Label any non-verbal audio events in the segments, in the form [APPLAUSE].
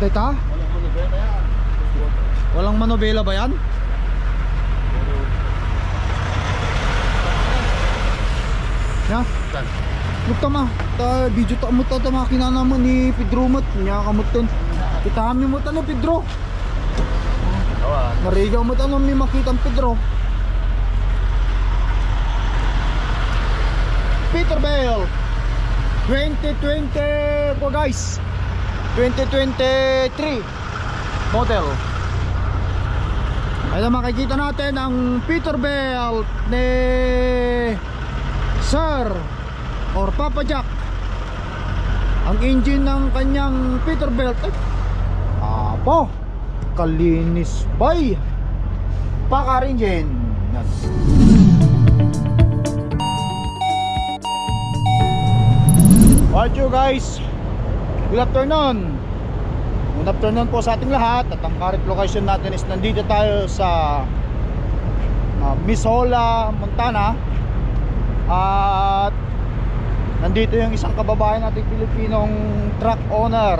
Data? Walang manubela yan. Walang manobela ba yan? Ya? Saan? Bukta ma, ta video ta mo ta ta makina naman ni Pedro mat nya kamot ton. Kita kami mo tanong Pedro. Awan. Narigaw mo tanong mi makita Pedro. Peterbilt 2020 po guys 2023 model. Ayun makikita natin ang Peterbilt ni Sir or Papa Jack. Ang engine ng kanyang Peterbilt ay apo kalinis bay. Pakar engine. Yan What you guys? Good afternoon. Good afternoon po sa ating lahat at ang current location natin is nandito tayo sa uh, Misola, Montana. At nandito yung isang kababayan nating Pilipinong truck owner.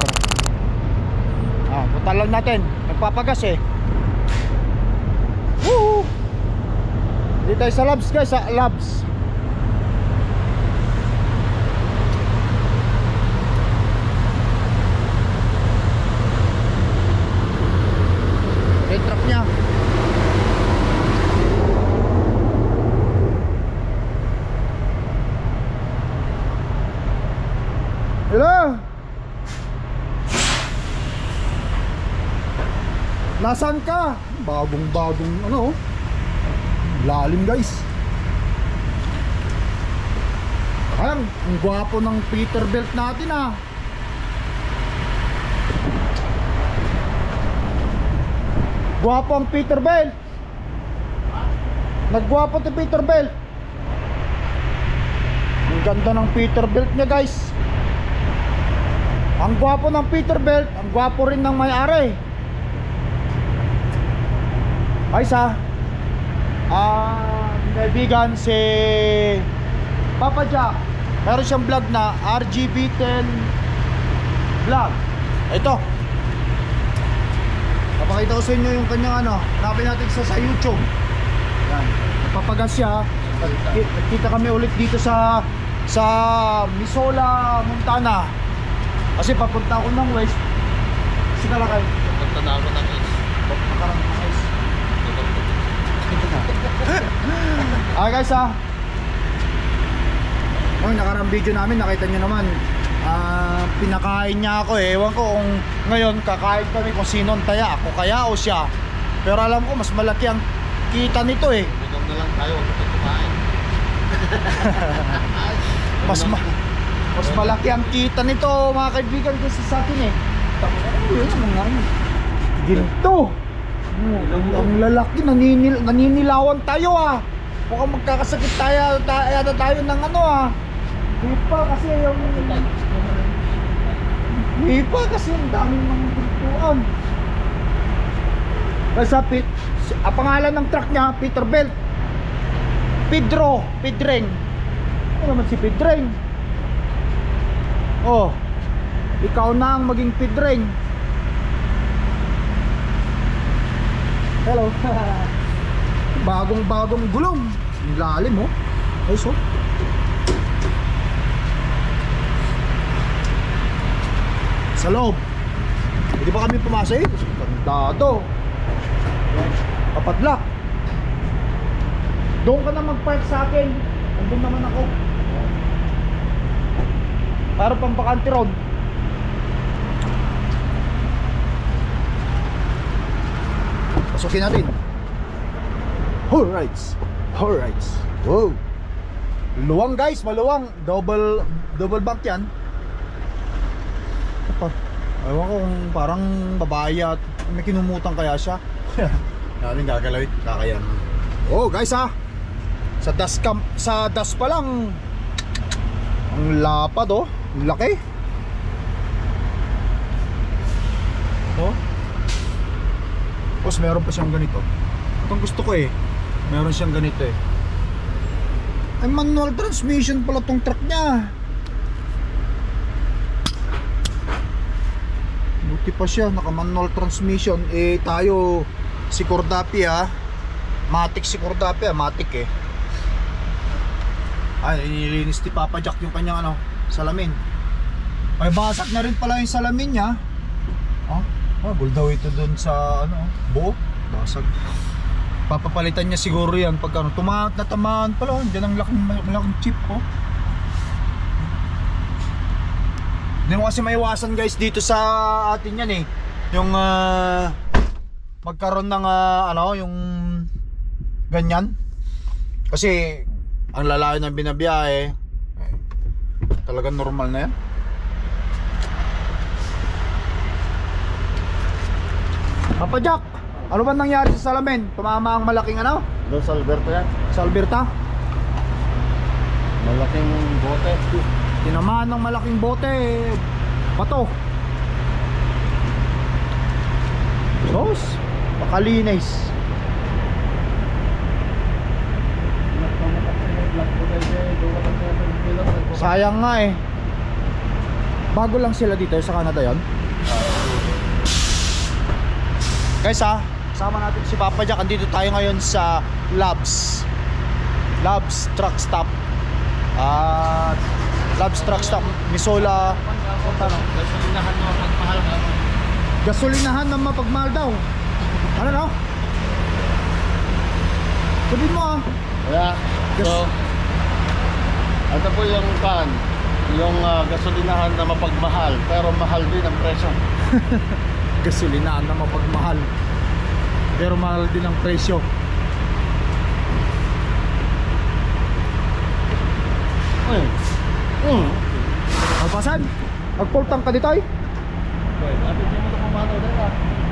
Ah, punta lang natin. Nagpapagas eh. Woo! Dito tayo sa Labs guys, sa Labs. Yung truck niya. Hello? Nasaan ka? Bagong bagong ano. Lalim guys. Ayan, ang gwapo ng Peterbilt natin ah. Gwapo ang Peterbilt Naggwapo si Peterbilt Ang ganda ng Peterbilt niya guys. Ang gwapo ng Peterbilt Ang gwapo rin ng may-ari ay sa ah kaibigan si Papa Jack. Meron siyang vlog na RGB10 vlog. Ito. Papakita ko sa inyo yung kanyang ano. Hanapin natin sa, sa YouTube. Yan. Napapagas siya Nagki- nagkita kami ulit dito sa sa Misola, Montana. Kasi papunta ako ng west. Kasi kalakay Punta na ako ng is. [LAUGHS] Ah guys ah. Oh, nakarang video namin nakita nyo naman. Ah Pinakain niya ako eh. Ewan ko kung ngayon kakain kami kung sino ang taya Ako kaya o siya. Pero alam ko mas malaki ang kita nito eh. Bigam na lang tayo. Huwag kumain. [LAUGHS] Mas ma mas malaki ang kita nito mga kaibigan kasi sa akin eh. Ano yun mga ano Ginto ang, ang lalaki naninil, naninilawan tayo ah. Mukhang magkakasakit tayo, tayo, tayo ng ano ah. Di kasi yung Di kasi ang daming mga gintuan Kasi Pit, ang pangalan ng truck niya Peterbilt Pedro, Pedreng. Ano naman si Pedreng? Oh Ikaw na ang maging Pedreng Hello. [LAUGHS] bagong bagong gulong. Ang lalim oh. Ay so. Sa loob. Hindi pa kami pumasok eh. Kandado. Kapadlak. Doon ka na mag-park sa akin. Andun naman ako. Para pang bakante road. Pasukin natin. Alright. Alright. Wow. Luwang guys, maluwang. Double double bank 'yan. Ewan ko kung parang babae at may kinumutang kaya siya. [LAUGHS] Natin gagalawin, kakayan. Oh, guys ha. Sa das cam, sa das pa lang. Ang lapad oh. Ang laki. Tapos meron pa siyang ganito. Itong gusto ko eh. Meron siyang ganito eh. Ay manual transmission pala tong truck niya. Mabuti pa siya, naka manual transmission. Eh tayo si Cordapi ha. Matic si Cordapi ha, Matic eh. Ay, inilinis ni Papa Jack yung kanyang ano, salamin. May basag na rin pala yung salamin niya. Oh gul daw ito dun sa ano, buo. Basag. Papapalitan niya siguro yan pag ano, tumahat na tamaan pala. Diyan ang laking, malaking chip oh. Hindi mo kasi maiwasan guys dito sa atin yan eh. Yung ah, magkaroon ng ah, ano, yung ganyan. Kasi ang lalayo ng binabiyahe, eh, talagang normal na yan. Papa Jack, ano ba nangyari sa salamin? Tumama ang malaking ano? Doon sa Alberto yan. Sa Alberta? Malaking bote. Tinamaan ng malaking bote Bato Sos Pakalinis Sayang nga eh Bago lang sila dito sa Canada yon Guys ha? Sama natin si Papa Jack. Andito tayo ngayon sa Labs. Labs Truck Stop. At Labs Truck Stop Misola. Gasolinahan mo pagmahal ka. Gasolinahan na mapagmahal daw. Ano no? Sabihin mo ah Kaya, so, ito po yung kan, yung ah, gasolinahan na mapagmahal, pero mahal din ang presyo. [LAUGHS] Gasolinahan na mapagmahal Pero mahal din ang presyo Mm. Mm. Alpasan Magpultang ka dito ay.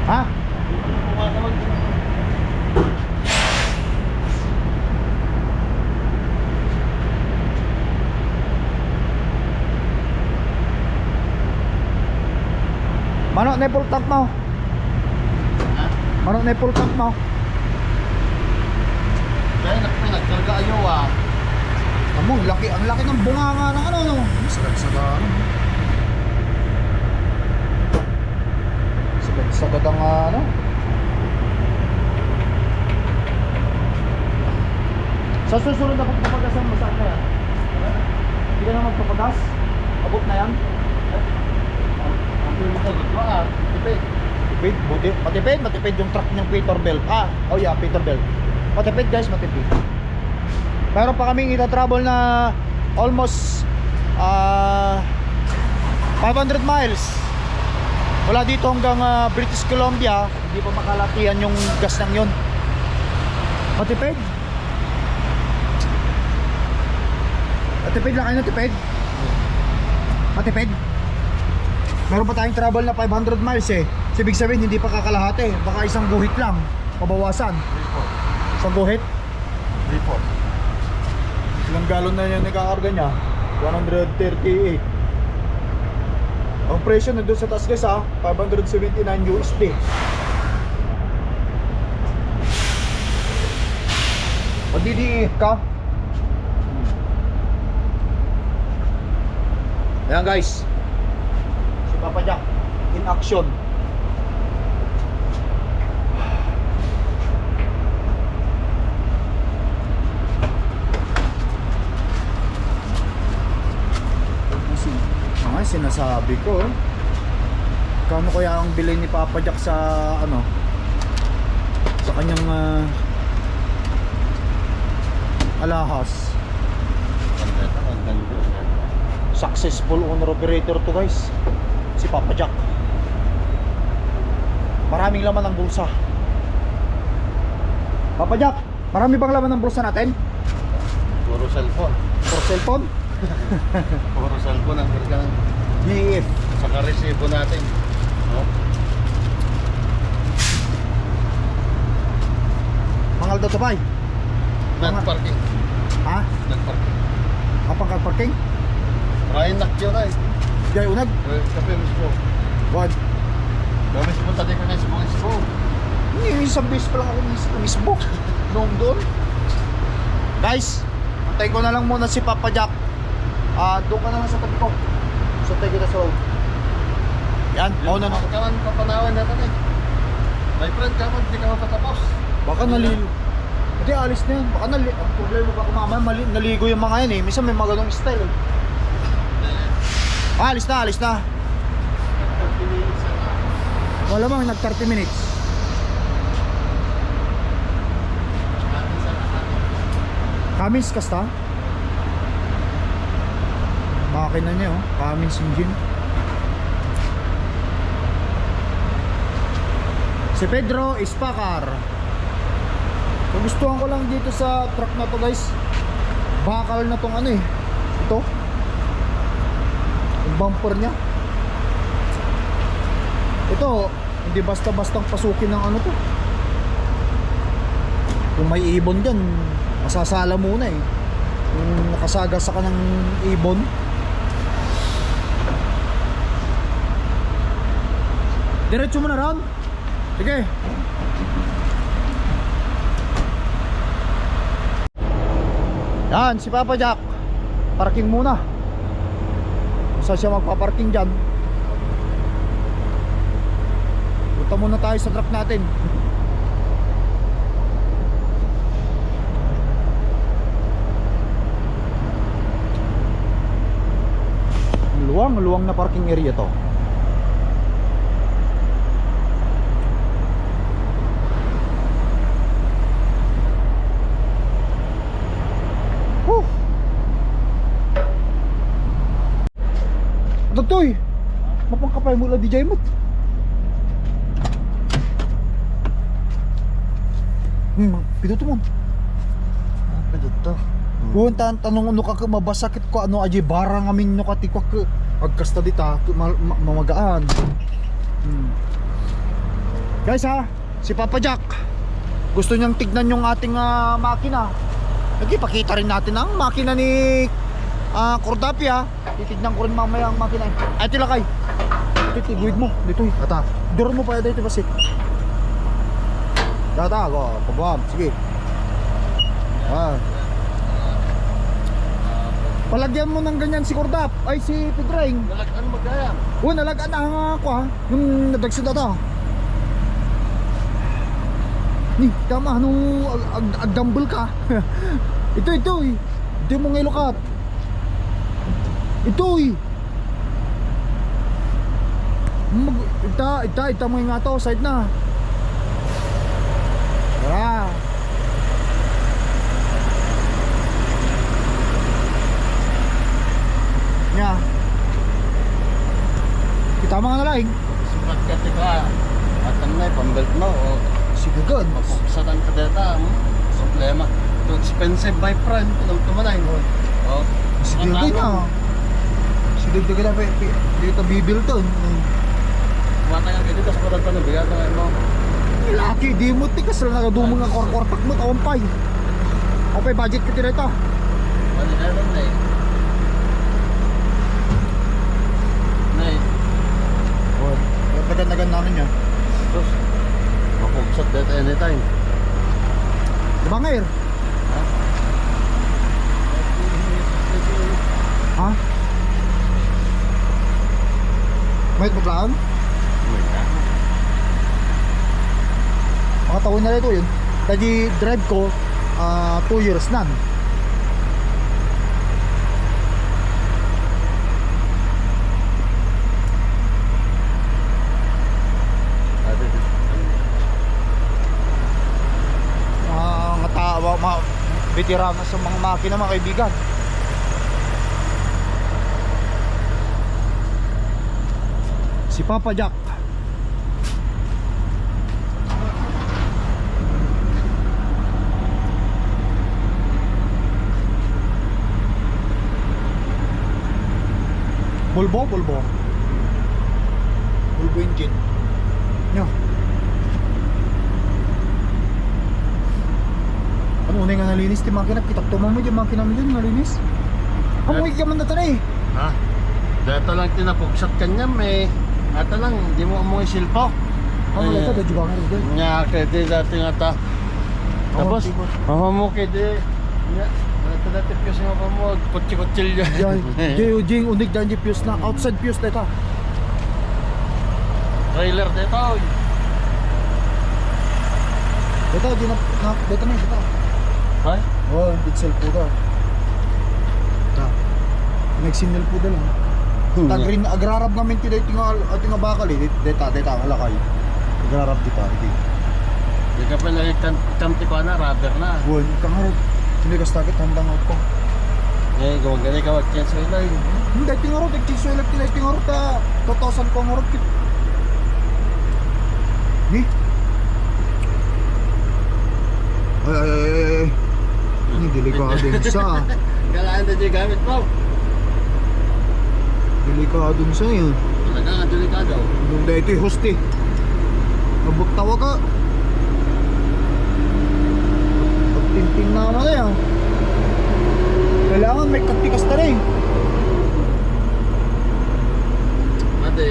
Ha? Pumanaw din. Mano na full tank mo Ha? Mano na full tank mo nak- nagkarga ayaw ah. Amo, laki, ang laki ng bunganga ng ano no Sagad sagad ano Sagad sagad ang ano Sa susunod na pagpapagasan mo saan kaya? Hindi ka na magpapagas? Abot na yan? Ah. Tipid. Tipid, buti. Matipid, matipid yung truck ng Peterbilt. Ah, oh yeah, Peterbilt. Matipid guys, matipid. Meron pa kaming ita-travel na almost ah 500 miles. Wala dito hanggang ah, British Columbia, hindi pa makalatihan yung gas ng yun. Matipid. Matipid lang kayo natipid. Matipid. Meron pa tayong travel na 500 miles eh. So, ibig sabihin hindi pa kakalahati. Baka isang guhit lang. Pabawasan. Report. Isang guhit. Report. Ilang galon na yung nakakarga niya? 138. Ang presyo na doon sa taas guys ha, 579 USD. Magdidiit ka? Ayan guys. Papa Jack in action. Mga sinasabi ko, kano kaya ang bilhin ni Papa Jack sa ano sa kanyang ah, alahas? Successful owner operator to guys si Papa Jack maraming laman ng bulsa Papa Jack marami bang laman ng bulsa natin Puro cellphone. for cellphone [LAUGHS] Puro cellphone ang karga ng DEF saka resibo natin. No? mangal daw to bay Nag-parking. ha Nag-parking. kapang parking Ryan nak yun ay. Jay unag Eh, Kape mismo. wag Kami pumunta din ka na sa mga ispo. Hindi, isang beses pa lang ako mis mismo [LAUGHS] Noong doon Guys Antay ko na lang muna si Papa Jack Ah, doon ka na lang sa tabi ko Sa tabi kita sa loob Yan, mauna na. Kaman papanawan na eh. My friend, kaman hindi ka mapatapos. Baka nalil... Hindi, alis na yan. Baka nali... Ang problema baka mamaya mali... naligo yung mga yan eh. Minsan may mga ganong style eh. Ah, alis na, alis na. Wala mang nag 30 minutes. Cummins kasta? Makina niya oh, Cummins engine. Si Pedro Ispacar. Nagustuhan ko lang dito sa truck na to guys. Bakal na tong ano eh. Ito. Bumper niya. Ito, hindi basta-bastang pasukin ng ano to. Kung may ibon dyan, masasala muna eh. Kung nakasaga sa ka ng ibon. Diretso mo na ron. Sige. Yan, si Papa Jack. Parking muna. Saan siya magpaparking dyan? Punta muna tayo sa truck natin. Luwang, luwang na parking area to. Mo. Hmm, pituto mo. Apa dito? Kung tan tanong ano ka mabasakit ko ano aji barang amin no kati ko ka agkasta dita ma- ma- mamagaan. Hmm. Guys ha, si Papa Jack gusto niyang tignan yung ating ah, makina. Lagi pakita rin natin ang makina ni ah Cordapia. Titignan ko rin mamaya ang makina. Ay tilakay. Ito tiguid mo dito. eh. Ata. Duro mo pa dito basit. Data go, pabam. Sige. Ah. Palagyan mo ng ganyan si Cordap Ay si Pedring Nalag, ano magaya? Oh nalagaan na nga ako ha Yung nadagsid na to Ni tama nung ag, ag, agdambol ka [LAUGHS] Ito ito eh Ito mo ngayon lukat Ito eh Mag, ita, ita, ita mo nga to Side na Tara Nya Kita mga nalaing Sukat ka tika. At ano na, pambelt mo. O, Sige good mapuksadan ka dito. hmm? Problema. Too expensive, my friend. Anong tumanay? O, Sige ang good ano? na Sige good na Dito bibil to Kumata ka dito sa kurang tanong. Bigyan ka mo. Laki di mo tikas lang nakadumong nga korkortak mo Tawampay Okay budget ka tira ito Ano na na eh. Na eh. Tagan-tagan namin niya Sus. Mapuksat dito anytime. Diba ngayon? Ha? Ha? May paglaan? Mga taon na ito yun Tadi drive ko 2 years na tao, mga veterano sa mga makina mga kaibigan. Si Papa Jack. Volvo, Volvo. Volvo engine. Nyo. Ano unay nga nalinis ti makina? Kitak tuman mo di makina mo dyan nalinis. Amoy ka man na tanay. Ha? Dito lang tinapuksat kanya may Ata lang, hindi mo amoy silpo. Ano lang ito? Dadyo ba nga? Nya kaya dati nga ta. Tapos, Oh, mama mo Nya, dati dati kasi mama mo, kutsi-kutsil Yan, yan. [LAUGHS] jay jing unig dan di fuse na outside fuse na ito. trailer dito. oy. Dito, di na, na dito na, dito. Ay? Oh, pixel po daw. Ta. Nagsignal po daw lang. Tagrin agrarab namin ti dito nga ating nga bakal eh. Deta, deta ang lakay. Agrarab dito, hindi. Di ka pa lagi kamti ko na, rubber na. Buwan, kangarot. Hindi ka stakit, handang out ko. Eh, gawag gani ka wag-chance ko ilay. Hindi, tingarot, nagchiso ilak tinay, tingarot ta. 2,000 ko ngarot kit. Ni? Ay, ay, ay, ay, ay. Ini delikadong sa. Galaan na dyan gamit mo. Delikadong sa yun. Talaga nga delikado. Yung dito yung host eh. Ka. Pagtinting naman na yan. Kailangan may katikas na rin. Ate.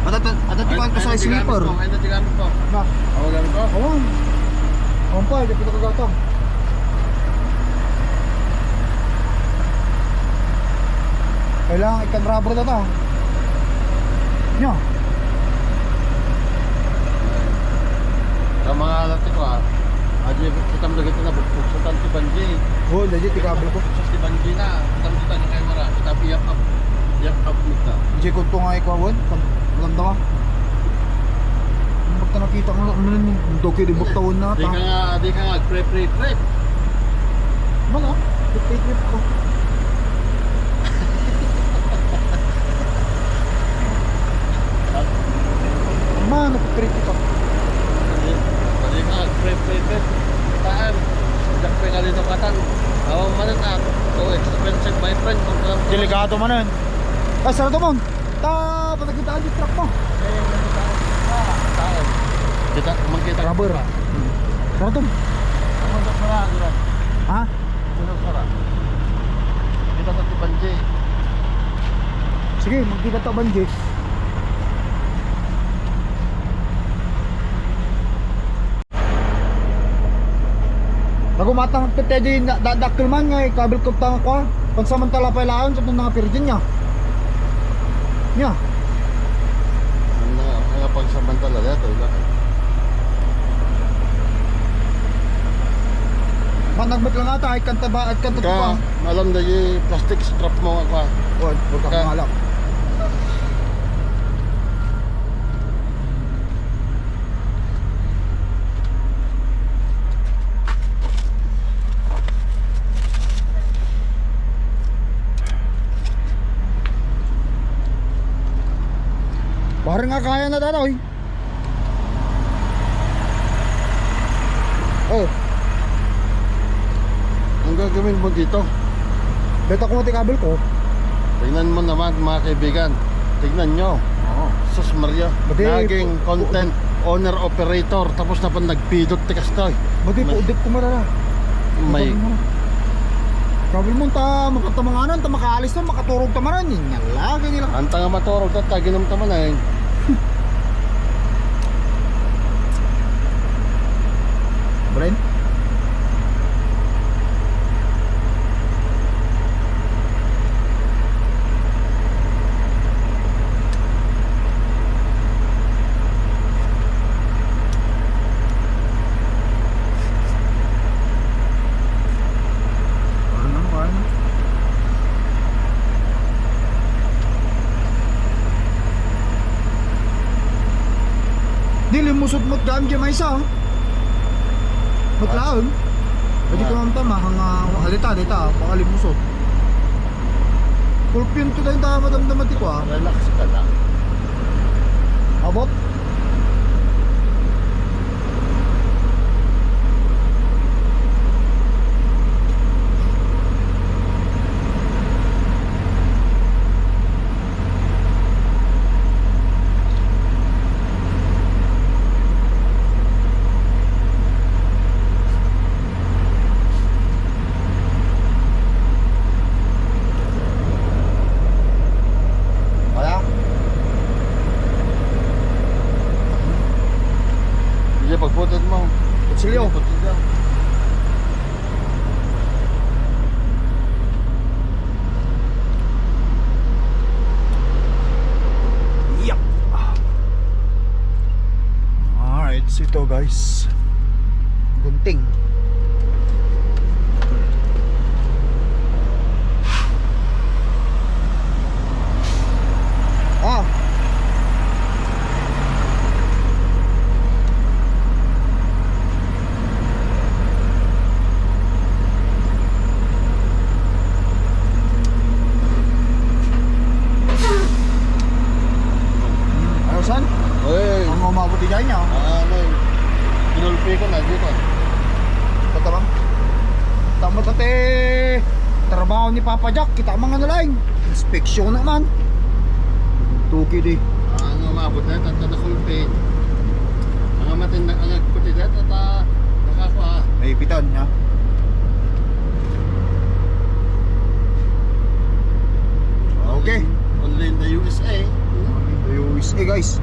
At at at atikan ko sa sleeper. Ay, na dyan gamit mo. Na, Ako gamit mo. awan. Awan pa, hindi pa kagatang. Kailangan ikan rubber na ta. Nya. Sa mga alati ko ah. Adi kita lagi na bukbuk sa tanti banji. Oh, legit ikabel ko. Sa ti banji na. Kita kita ni camera. Kita piyak up. Piyak up kita. Hindi ko ito nga ikawan. Alam. Ang bakta nakita ko lang naman yung doki di baktawan na Di ta. ka nga, di ka nga pre pre pre. Mga, trip trip ko. [LAUGHS] Man, trip ko. Di ka nga pre pre pre. Taan. Dak pe nga dito katan. Awang manan na. So expensive my friend. Kung alam ko- Delikado man nun. Ay, sarado mo. Ta, patagitaan yung truck mo. Taan. Kita makita. Rubber. Sarado mo. Ano sa sara? Diba? Ha? Ano sa sara? Kita sa ti banji. Sige, magkita to banji. Nagumatang petedi dadakil man nga eh, kabil ko tanga ko. Pansamantala pa ilaan sa mga pirgin niya. Niya. Ano nga pagsamantala dito. Managbet lang ata ay kanta ba at kanta Ka, pa. alam na yung plastic strap mo ako. Wag, wag ka Ka- kaya na datoy. Oh, Ang gagawin mo dito? beta ko mati kabel ko. Tingnan mo naman mga kaibigan. Tignan nyo. Oo. Sus Maria. Bati- Naging content owner operator. Tapos na pa nagpidot tikas to. Mati po May- udip ko marara. May Kabel mo ta makatamanganan ta makaalis na makaturog ta maran yun nga lagi nila. anta nga maturog ta taginam ta man eh. Bren? Parang ano, parang ano. Mo daan dyan may isa oh. Matlaon. Pwede ko mamta mahanga halita dita pakalim musod. Pulpin to dahil tama damdamati ko ah. Relax ka lang. Abot. Kaya? Sige, pagputod mo. Kutsilyo. Putod daw. Yup. So ito guys, gunting. Ah. Ano san? Uy, Ang umabot din niya. ano eh. Kinulpi ko na dito. Tatabang. Tama tate. Trabaho ni Papa Jack. Kita mga nalaing. Inspeksyon naman. Tuki di. Ang umabot na ito, na kulpi. Ang matin na, ang nagputi dito, at ah, nakakuha. Naipitan niya. Okay. Only in the USA. USA guys.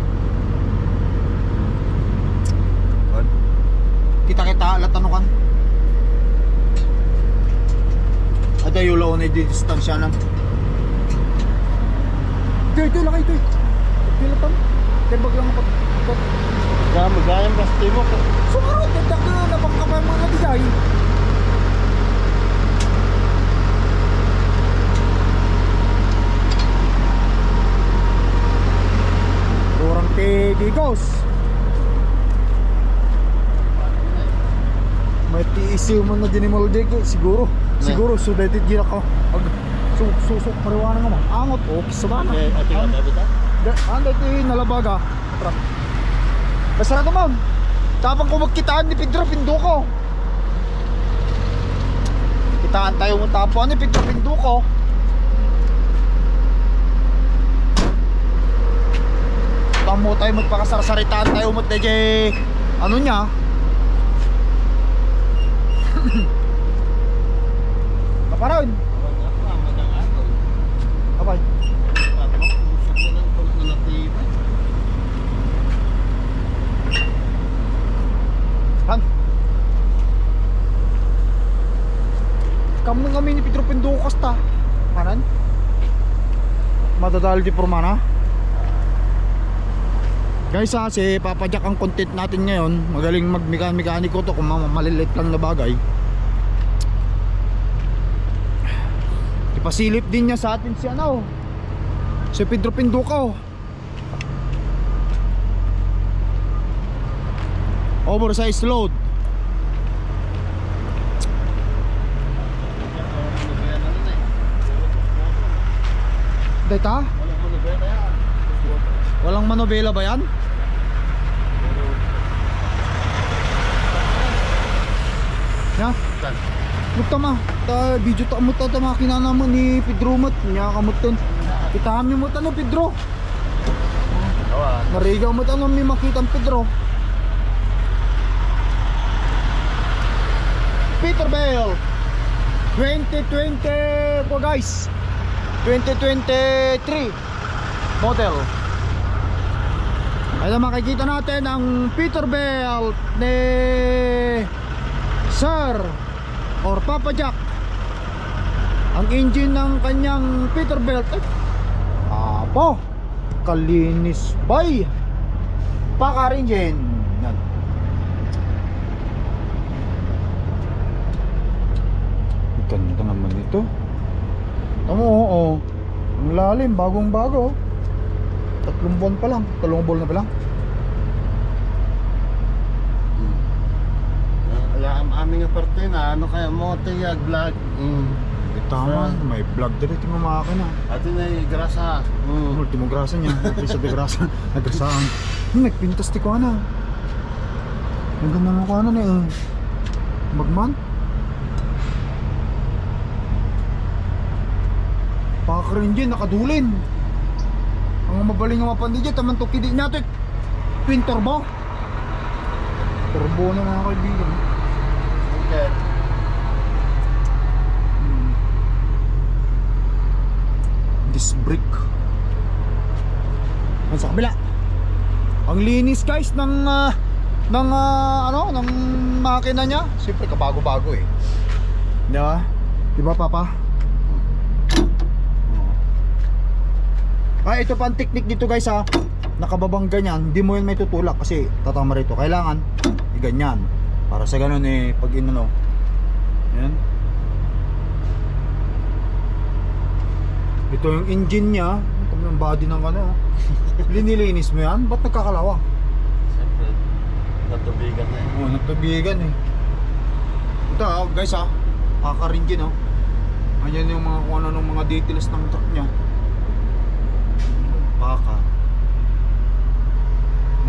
Good. Kita kita latanukan. Ada yung laon na di distansya na. Ito, ito, laki ito. Ito, latan. Tembag lang ako. Kaya magayang basti mo. Sumaro, dagdag na napangkapay mga nabigay. Kurang tigigos. May tiisiw man na dinimol ko siguro. Siguro sudated gira ka. Ag su susok mariwana nga man. Angot o kisabana. Okay, ati ka tabi ta? Anda yung nalabaga. Basta na ma'am. Tapang ko magkitaan ni Pedro Pinduko. Kitaan tayo mo tapo ni Pedro Pinduko. Tamo tayo magpakasarsaritaan tayo mo DJ ano niya. [LAUGHS] Kaparoon. Abay. Han. Kamu kami ni Pedro Pendukas ta. Kanan? Madadal di Purmana. Guys ha, si Papa Jack ang content natin ngayon. Magaling mag-mekaniko to kung ma- maliliit lang na bagay. Ipasilip din niya sa atin si ano. Si Pedro Pindukaw. Oversized load. Data? Walang manobela ba yan? Ya? Mutama, ta video ta mo ta ta makina naman ni Pedro mat nya kamot ton. Kita kami mo no Pedro. Narigaw mo tanong may makita Pedro. Peterbilt 2020 po guys 2023 model Ayan makikita natin ang Peterbilt ni Sir or Papa Jack ang engine ng kanyang Peterbilt eh, apo kalinis bay Pakar engine yan Ganda naman ito. Tamo, oo. Ang lalim, bagong bago. Tatlong buwan pa lang. Talong buwan na pa lang. Wala ang aming aparte na ano kaya mo tiyag vlog. Mm. Eh, tama, may vlog din ito mga makina. Ati na grasa. Mm. Ultimo grasa niya. [LAUGHS] Pisa de grasa. Nagrasaan. Hmm, nagpintas ti ko na. Ang ganda mo ko ano na eh. Magman. Pakar engine, nakadulin. Ang mabaling nga mapandi dyan, taman to kidi natin. Twin turbo. Turbo na mga kaibigan. Okay. Hmm. Disc brake. Yan sa kabila. Ang linis guys ng ah, ng ah, ano, ng makina niya. Siyempre kabago-bago eh. Di ba? Di ba papa? Ah, ito pa ang technique dito guys ha. nakababang ganyan, hindi mo yan may tutulak kasi tatama rito. Kailangan i-ganyan. Para sa ganun eh, pag inano. Yan. Ito yung engine niya. Ito yung body ng ano. [LAUGHS] Linilinis mo yan? Ba't nagkakalawa? Siyempre, natubigan na eh. Oo, oh, nagtubigan eh. Ito ah, guys ah. Kakarin din oh. Ayan yung mga kung ano ng mga details ng truck niya. Baka.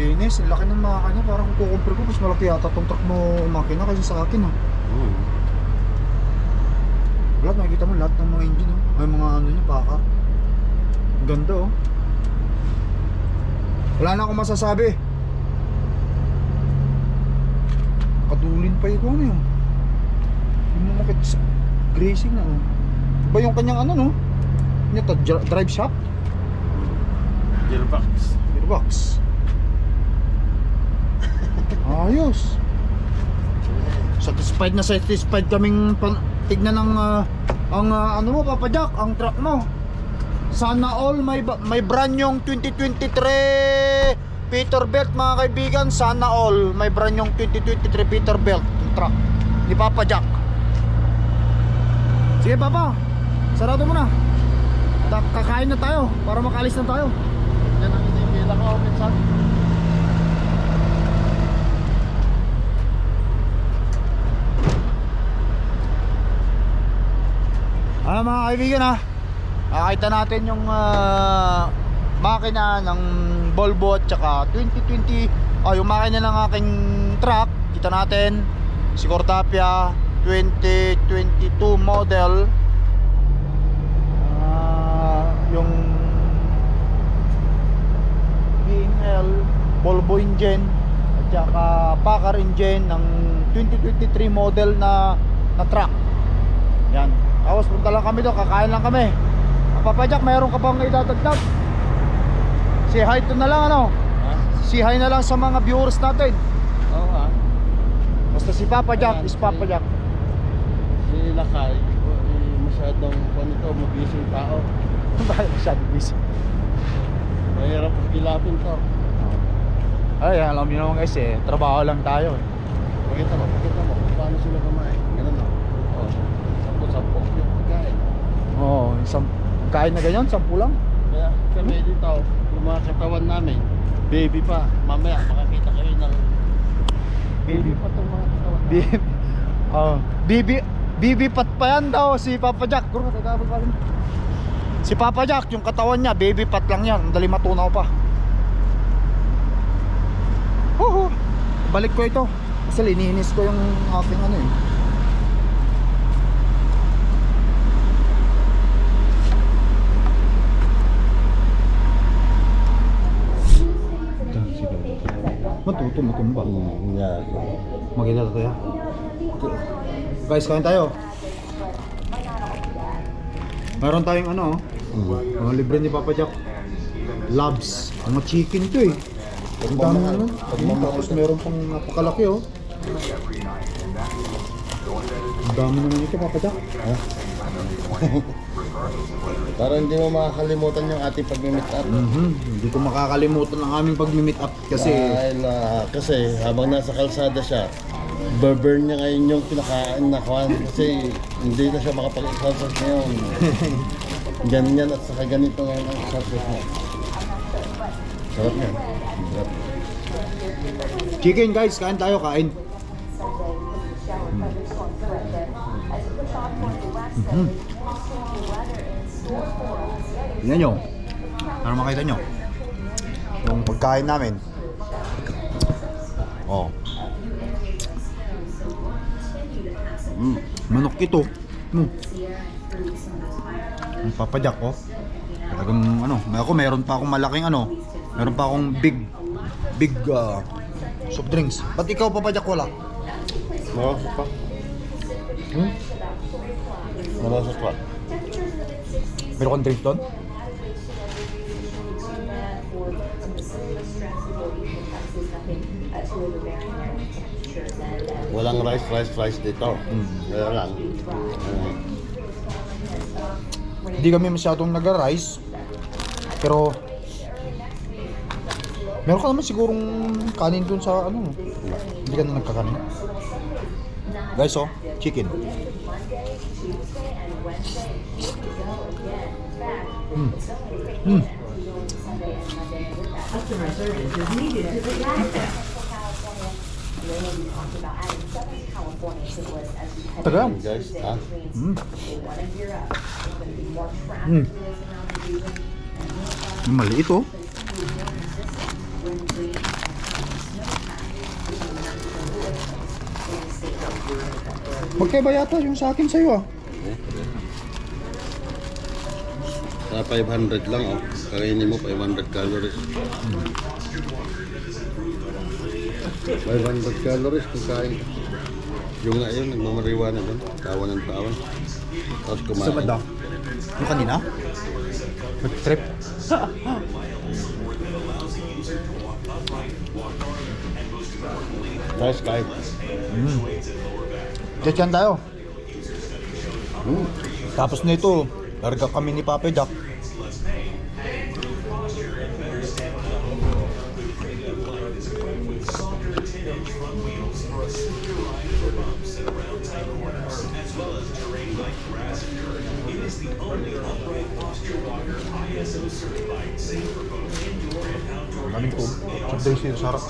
Linis, laki ng mga kanya. Parang kung kukumpir ko, mas malaki yata tong truck mo makina kasi sa akin ah. Hmm. Lahat makikita mo lahat ng mga engine oh. May mga ano niya. Ang ganda oh. Wala na akong masasabi. Kadulin pa ito ano yun. Yung mga makit sa grazing na oh. Ba yung kanyang ano no? Ito, dri- drive shop? Gearbox. Gearbox. [LAUGHS] Ayos. Satisfied na satisfied kaming pan- tignan ng ah, ang ah, ano mo Papa Jack, ang truck mo. Sana all may may brand yung 2023 Peterbilt mga kaibigan, sana all may brand yung 2023 Peterbilt yung truck ni Papa Jack. Sige Papa, sarado mo na. Kakain na tayo para makalis na tayo. Yan ang hinihila ko minsan. Ah mga kaibigan ha? Nakakita natin yung ah, makina ng Volvo at saka 2020 oh, yung makina ng aking truck kita natin. Si Cortapia 2022 model. Ah, yung VNL Volvo engine at saka Packard engine ng 2023 model na na truck. Yan. Tapos punta lang kami doon, kakain lang kami. Ah, Papa Jack, mayroon ka bang idadagdag? Say hi to na lang ano? Ha? Say hi na lang sa mga viewers natin. Oo ha. Basta si Papa Jack Ayan, is Papa si- Jack. Si Lakay, masyadong panito, mabising tao. [LAUGHS] Bakit masyado busy? Mahirap kilapin to. Ay, alam niyo naman guys eh, trabaho lang tayo eh. Pakita mo, pakita mo kung paano sila kumain. Ganun na. Oh. Oo, isang kain na ganyan, sampu lang. Kaya kami dito, yung mga katawan namin, baby pa. Mamaya makakita kayo ng baby pa itong mga katawan namin. Bibi, oh, bibi, bibi pat pa yan daw si Papa Jack. Pa rin. Si Papa Jack, yung katawan niya, baby pat lang yan. Ang dali matunaw pa. Huhu. Balik ko ito. Kasi lininis ko yung aking ano eh. Matuto, matumba. Hmm, yeah. Maganda to ya. Guys, kain tayo. Meron tayong ano, Mm. oh, libre ni Papa Jack. Labs. Mga chicken to eh. Ang dami. Pagmamahal. Tapos meron pang napakalaki oh. Ang dami naman ito Papa Jack. [LAUGHS] Para hindi mo makakalimutan yung ating pag-meet up. Mhm. Hindi ko makakalimutan ang aming pag-meet up kasi Dahil ah, kasi habang nasa kalsada siya, burn niya ngayon yung pinakain na kuhan kasi hindi na siya makapag-exercise ngayon. [LAUGHS] Ganyan at saka ganito ngayon ang exercise mo. Sarap yan. Sarap. chicken guys, kain tayo, kain. Mhm. Tingnan nyo. Para makita nyo. Yung pagkain namin. Oh. Mm. Manok ito. Mm. Ang papadyak ko. Talagang ano, may ako meron pa akong malaking ano. Meron pa akong big big uh, soft drinks. Ba't ikaw papadyak wala? Marasok pa. Hmm? Marasok pa. Meron kang drink doon? Walang rice, rice, rice dito. Mm. Kaya lang. ah, Hindi kami masyadong nag-rice. Pero Meron ka naman sigurong kanin dun sa ano. Hindi ka na nagkakanin. Guys, oh, chicken. Mm. Mm. Taga. Yan, guys, ha? Mm. Mm. Maliit oh. Magkaiba yata yung sa akin sa'yo ah. Sa 500 lang, oh. Kainin mo 500 calories. 500 calories kung kain ka. Yung nga yun, nagmamariwana doon. Tawa ng tawa. Tapos kumain. Sa banda. Yung kanina? Nag-trip. Guys, kain. Mm. Diyan tayo. Hmm. Tapos nito, larga kami ni Papa Jack. Daming tub. Sabday siya sarap.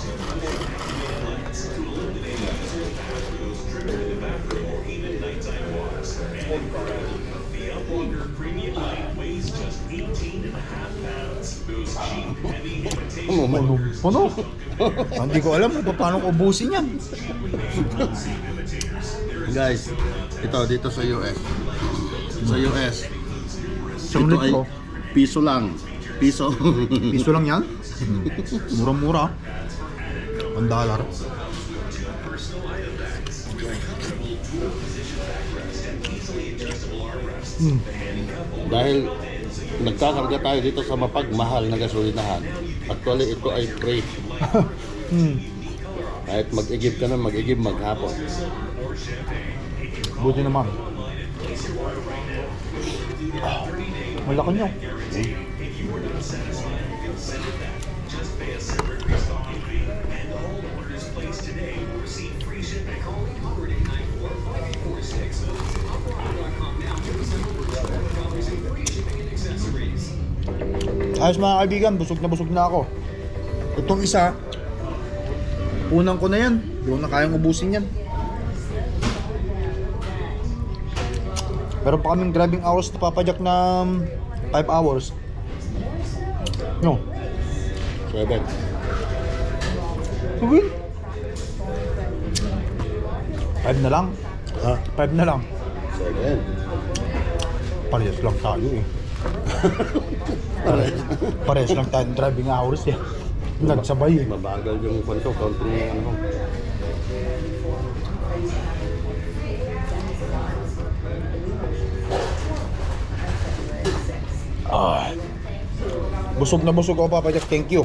Ano mo? Puno. Hindi ko alam kung paano ko ubusin yan. Guys, ito dito sa US. Sa US. Isang ito ay piso lang. Piso. [LAUGHS] Piso lang yan? Murang-mura. Ang dollar. Hmm. Dahil nagkakarga tayo dito sa mapagmahal na gasolinahan. Actually, ito ay free. [LAUGHS] Hmm. Kahit mag-igib ka na, mag-igib maghapon. Buti naman. Ah, Malaki nyo. Ayos mga kaibigan, busog na busog na ako. Itong isa, unang ko na yan. Hindi ko na kayang ubusin yan. Meron pa kaming driving hours na papadyak na 5 hours. No. Seven. Sabihin? 5 na lang. Ha? 5 na lang. Seven. Parehas lang tayo eh. [LAUGHS] Parehas lang tayo ng driving hours eh. Nagsabay eh. Mabagal yung kwento, counting yung ano. Ah. Busog na busog ako papadyak. Thank you.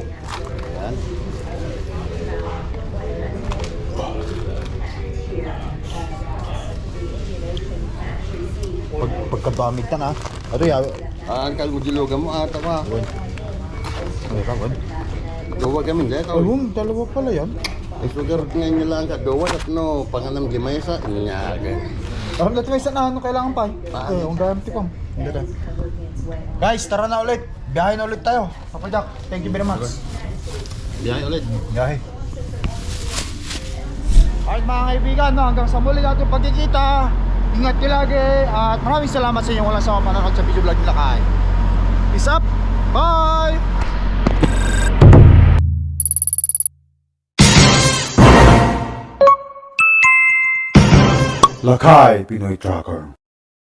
Pagkabamig ka na. Ito ya. Ah, angkal mo dilugan mo ata ka. Ano ka, Gon? Duwa kami dito. Ay, hum, dalawa pala yan. Ang sugar ngayon nila ang kaduwa at no, panganam gimay sa nyaga. Alam natin may isa na ano kailangan pa. Paano? Eh, ang gamit ko. Guys, tara na ulit. Biyahe na ulit tayo. Papa Jack, thank you very much. Biyahe ulit. Biyahe. Alright mga kaibigan, no, hanggang sa muli natin pagkikita. Ingat kayo lagi at maraming salamat sa inyong walang sama panonood sa video vlog nila kay. Peace up! Bye! Lakay Pinoy Tracker